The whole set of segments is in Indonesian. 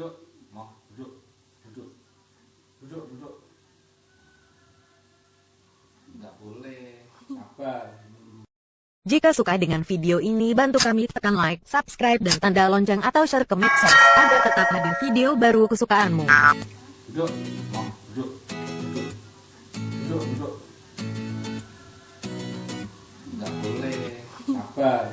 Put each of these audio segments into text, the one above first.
duduk. Mau duduk. Duduk. Duduk duduk. Nggak boleh. Sabar. Jika suka dengan video ini bantu kami tekan like, subscribe dan tanda lonceng atau share ke medsos agar tetap hadir video baru kesukaanmu. duduk. Mau duduk. Duduk. Duduk duduk. Nggak boleh. Sabar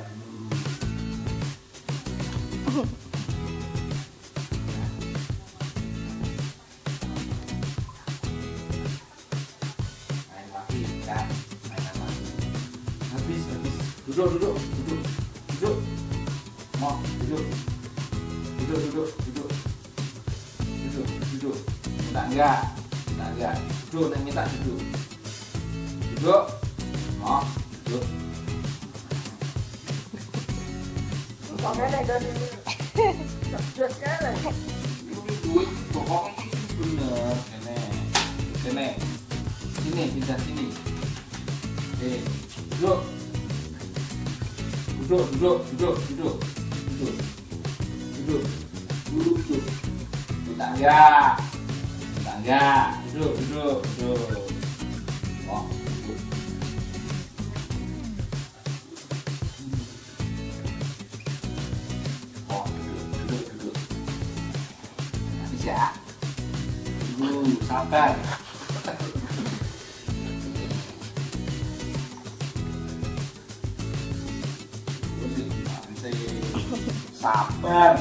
duduk duduk duduk duduk mau duduk duduk duduk duduk duduk duduk minta enggak minta enggak duduk dan minta duduk duduk mau duduk Pokoknya dari Terus kan ini duit pokoknya ini bener kene kene sini pindah sini eh duduk duduk duduk duduk duduk. Duduk. Duduk. Duduk duduk. Duduk duduk duduk. Duduk. Duduk duduk duduk. Bisa dulu sabar sabar